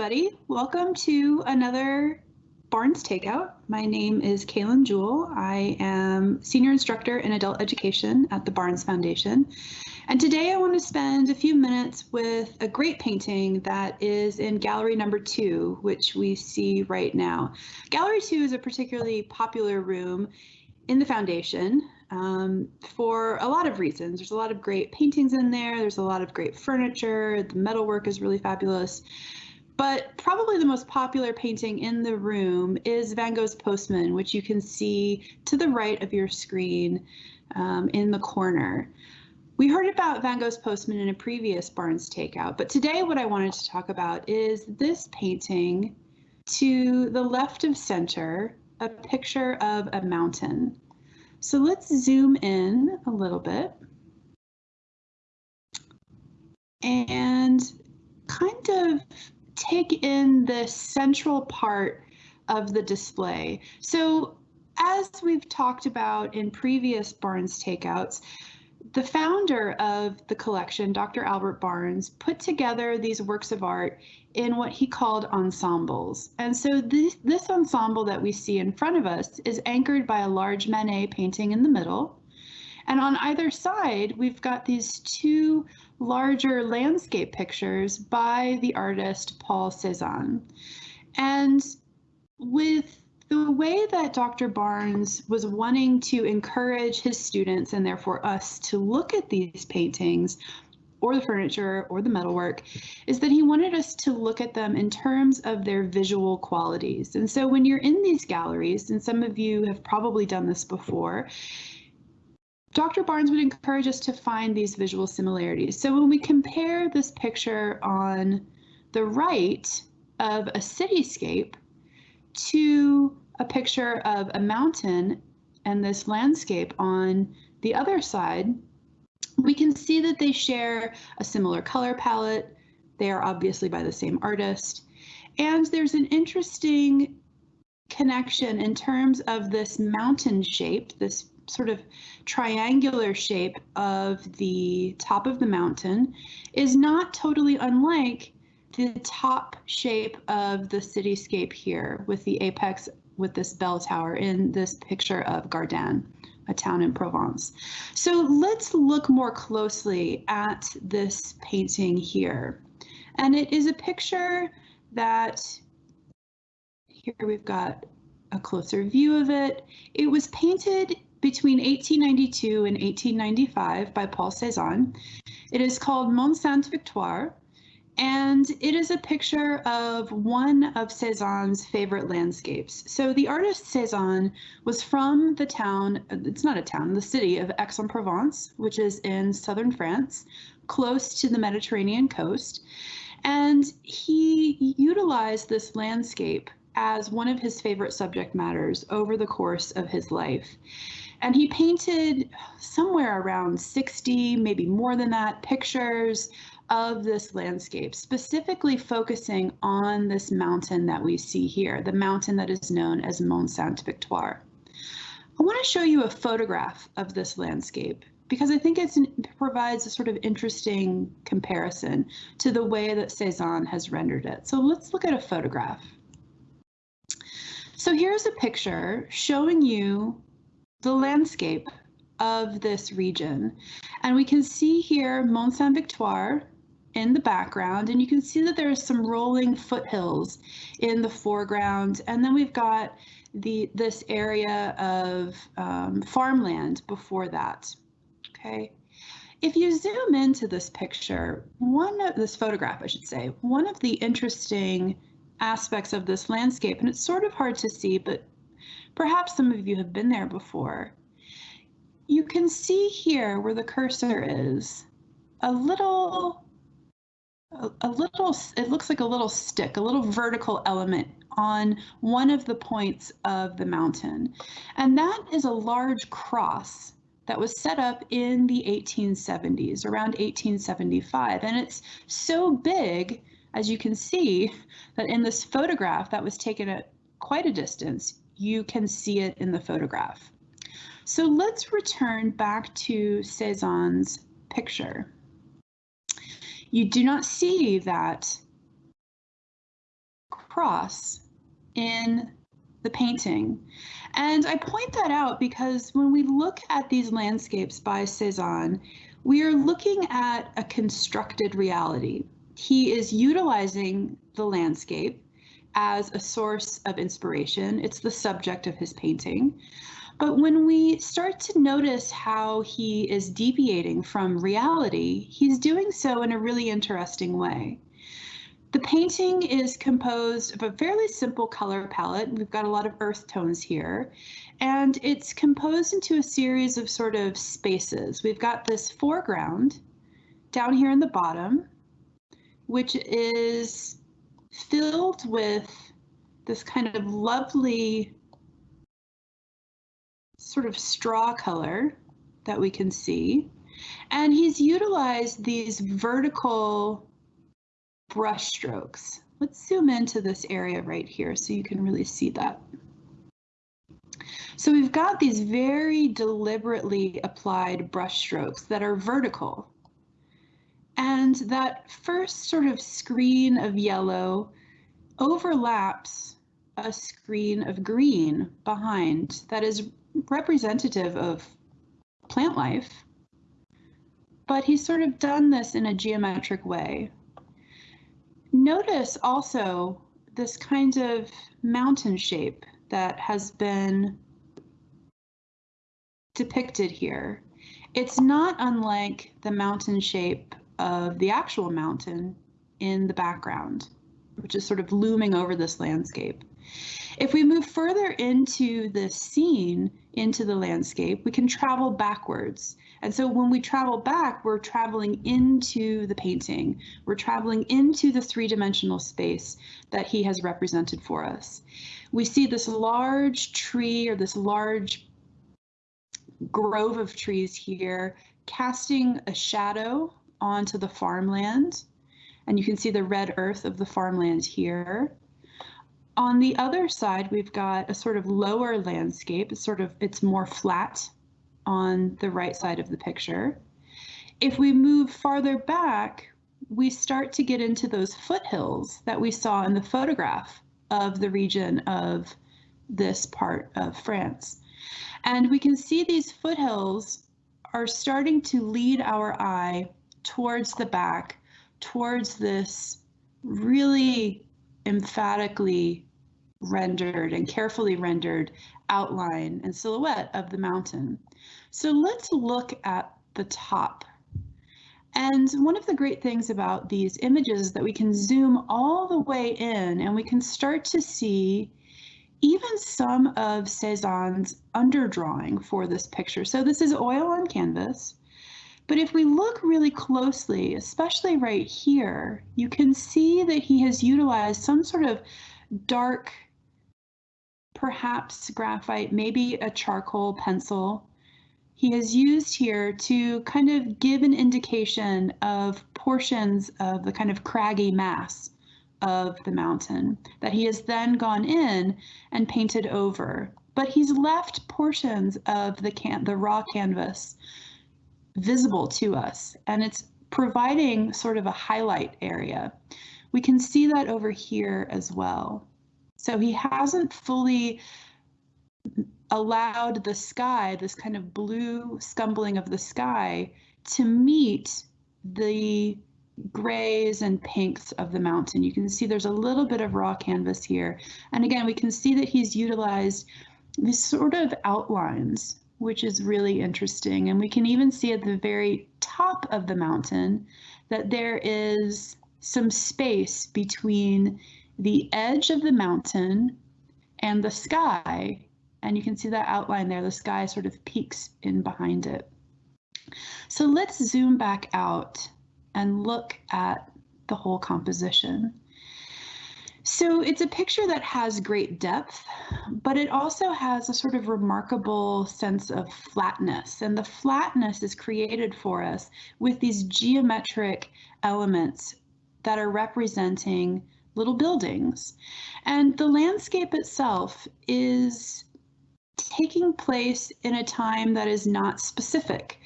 everybody. Welcome to another Barnes Takeout. My name is Kaylin Jewell. I am Senior Instructor in Adult Education at the Barnes Foundation. And today I want to spend a few minutes with a great painting that is in gallery number two, which we see right now. Gallery two is a particularly popular room in the foundation um, for a lot of reasons. There's a lot of great paintings in there. There's a lot of great furniture. The metalwork is really fabulous. But probably the most popular painting in the room is Van Gogh's Postman, which you can see to the right of your screen um, in the corner. We heard about Van Gogh's Postman in a previous Barnes Takeout, but today what I wanted to talk about is this painting to the left of center, a picture of a mountain. So let's zoom in a little bit and kind of take in the central part of the display. So as we've talked about in previous Barnes takeouts, the founder of the collection, Dr. Albert Barnes, put together these works of art in what he called ensembles. And so this, this ensemble that we see in front of us is anchored by a large Manet painting in the middle. And on either side, we've got these two larger landscape pictures by the artist Paul Cézanne. And with the way that Dr. Barnes was wanting to encourage his students and therefore us to look at these paintings or the furniture or the metalwork is that he wanted us to look at them in terms of their visual qualities. And so when you're in these galleries, and some of you have probably done this before, Dr. Barnes would encourage us to find these visual similarities. So when we compare this picture on the right of a cityscape to a picture of a mountain and this landscape on the other side, we can see that they share a similar color palette. They are obviously by the same artist. And there's an interesting connection in terms of this mountain shape, this sort of triangular shape of the top of the mountain is not totally unlike the top shape of the cityscape here with the apex with this bell tower in this picture of Gardanne a town in Provence. So let's look more closely at this painting here. And it is a picture that, here we've got a closer view of it. It was painted between 1892 and 1895 by Paul Cézanne. It is called Mont Sainte Victoire and it is a picture of one of Cézanne's favorite landscapes. So the artist Cézanne was from the town, it's not a town, the city of Aix-en-Provence, which is in southern France, close to the Mediterranean coast. And he utilized this landscape as one of his favorite subject matters over the course of his life. And he painted somewhere around 60, maybe more than that, pictures of this landscape, specifically focusing on this mountain that we see here, the mountain that is known as Mont Sainte Victoire. I want to show you a photograph of this landscape because I think it provides a sort of interesting comparison to the way that Cézanne has rendered it. So let's look at a photograph. So here's a picture showing you the landscape of this region. And we can see here Mont Saint-Victoire in the background and you can see that there's some rolling foothills in the foreground and then we've got the this area of um, farmland before that okay if you zoom into this picture one of this photograph I should say one of the interesting aspects of this landscape and it's sort of hard to see but perhaps some of you have been there before you can see here where the cursor is a little a, a little, it looks like a little stick, a little vertical element on one of the points of the mountain. And that is a large cross that was set up in the 1870s, around 1875. And it's so big, as you can see, that in this photograph that was taken at quite a distance, you can see it in the photograph. So let's return back to Cézanne's picture you do not see that cross in the painting. And I point that out because when we look at these landscapes by Cezanne, we are looking at a constructed reality. He is utilizing the landscape as a source of inspiration. It's the subject of his painting. But when we start to notice how he is deviating from reality, he's doing so in a really interesting way. The painting is composed of a fairly simple color palette. We've got a lot of earth tones here, and it's composed into a series of sort of spaces. We've got this foreground down here in the bottom, which is filled with this kind of lovely sort of straw color that we can see. And he's utilized these vertical brush strokes. Let's zoom into this area right here so you can really see that. So we've got these very deliberately applied brush strokes that are vertical. And that first sort of screen of yellow overlaps a screen of green behind that is representative of plant life, but he's sort of done this in a geometric way. Notice also this kind of mountain shape that has been depicted here. It's not unlike the mountain shape of the actual mountain in the background, which is sort of looming over this landscape. If we move further into the scene, into the landscape, we can travel backwards. And so when we travel back, we're traveling into the painting. We're traveling into the three-dimensional space that he has represented for us. We see this large tree or this large grove of trees here casting a shadow onto the farmland. And you can see the red earth of the farmland here. On the other side, we've got a sort of lower landscape. It's sort of, it's more flat on the right side of the picture. If we move farther back, we start to get into those foothills that we saw in the photograph of the region of this part of France. And we can see these foothills are starting to lead our eye towards the back, towards this really emphatically rendered and carefully rendered outline and silhouette of the mountain. So let's look at the top. And one of the great things about these images is that we can zoom all the way in and we can start to see even some of Cezanne's underdrawing for this picture. So this is oil on canvas. But if we look really closely, especially right here, you can see that he has utilized some sort of dark perhaps graphite, maybe a charcoal pencil. He has used here to kind of give an indication of portions of the kind of craggy mass of the mountain that he has then gone in and painted over. But he's left portions of the the raw canvas visible to us and it's providing sort of a highlight area. We can see that over here as well. So he hasn't fully allowed the sky, this kind of blue scumbling of the sky, to meet the grays and pinks of the mountain. You can see there's a little bit of raw canvas here. And again, we can see that he's utilized these sort of outlines, which is really interesting. And we can even see at the very top of the mountain that there is some space between the edge of the mountain and the sky. And you can see that outline there. The sky sort of peaks in behind it. So let's zoom back out and look at the whole composition. So it's a picture that has great depth, but it also has a sort of remarkable sense of flatness. And the flatness is created for us with these geometric elements that are representing little buildings. And the landscape itself is taking place in a time that is not specific.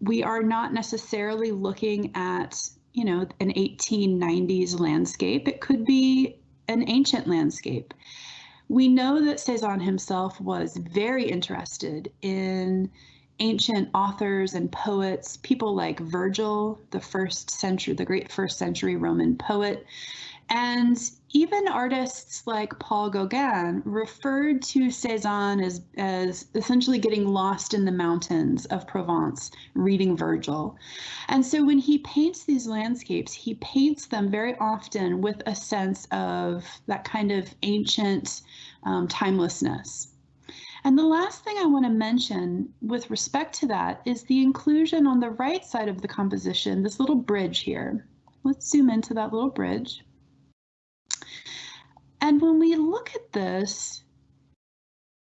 We are not necessarily looking at, you know, an 1890s landscape. It could be an ancient landscape. We know that Cezanne himself was very interested in ancient authors and poets, people like Virgil, the first century, the great first century Roman poet, and even artists like Paul Gauguin referred to Cezanne as, as essentially getting lost in the mountains of Provence, reading Virgil. And so when he paints these landscapes, he paints them very often with a sense of that kind of ancient um, timelessness. And the last thing I want to mention with respect to that is the inclusion on the right side of the composition, this little bridge here. Let's zoom into that little bridge. And when we look at this,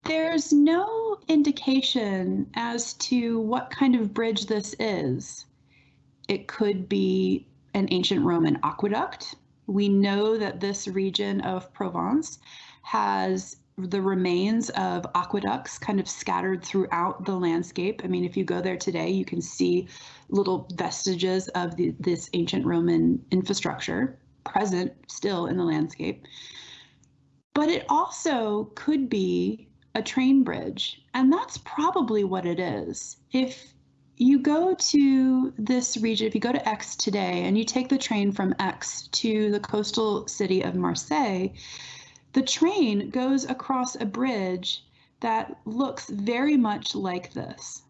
there's no indication as to what kind of bridge this is. It could be an ancient Roman aqueduct. We know that this region of Provence has the remains of aqueducts kind of scattered throughout the landscape. I mean, if you go there today, you can see little vestiges of the, this ancient Roman infrastructure present still in the landscape. But it also could be a train bridge, and that's probably what it is. If you go to this region, if you go to Aix today and you take the train from Aix to the coastal city of Marseille, the train goes across a bridge that looks very much like this.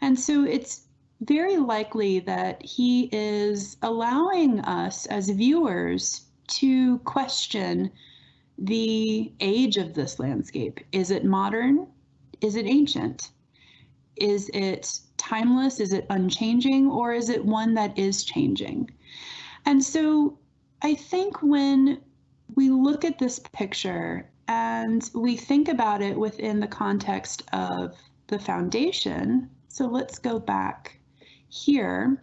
And so it's very likely that he is allowing us as viewers to question the age of this landscape. Is it modern? Is it ancient? Is it timeless? Is it unchanging? Or is it one that is changing? And so I think when we look at this picture and we think about it within the context of the foundation. So let's go back here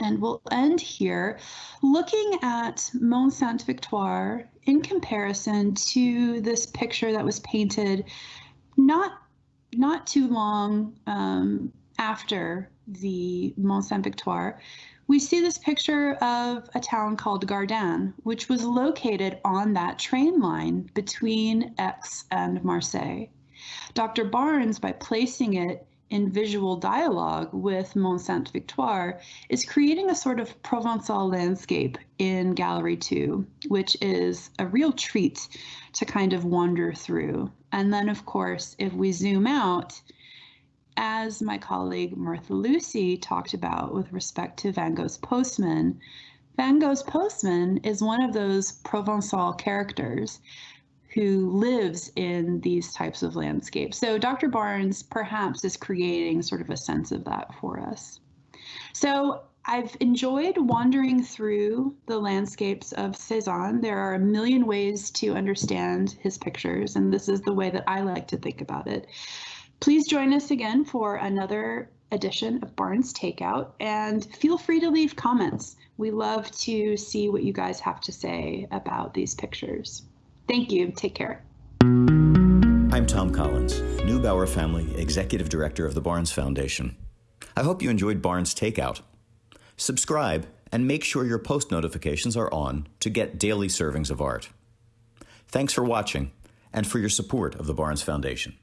and we'll end here looking at Mont Sainte Victoire in comparison to this picture that was painted not not too long um, after the Mont Sainte Victoire we see this picture of a town called Gardanne, which was located on that train line between Aix and Marseille. Dr. Barnes, by placing it in visual dialogue with Mont Sainte Victoire, is creating a sort of Provençal landscape in Gallery 2, which is a real treat to kind of wander through. And then, of course, if we zoom out, as my colleague Martha Lucy talked about with respect to Van Gogh's Postman, Van Gogh's Postman is one of those Provençal characters who lives in these types of landscapes. So Dr. Barnes perhaps is creating sort of a sense of that for us. So I've enjoyed wandering through the landscapes of Cezanne. There are a million ways to understand his pictures, and this is the way that I like to think about it. Please join us again for another edition of Barnes Takeout and feel free to leave comments. We love to see what you guys have to say about these pictures. Thank you. Take care. I'm Tom Collins, Neubauer Family Executive Director of the Barnes Foundation. I hope you enjoyed Barnes Takeout. Subscribe and make sure your post notifications are on to get daily servings of art. Thanks for watching and for your support of the Barnes Foundation.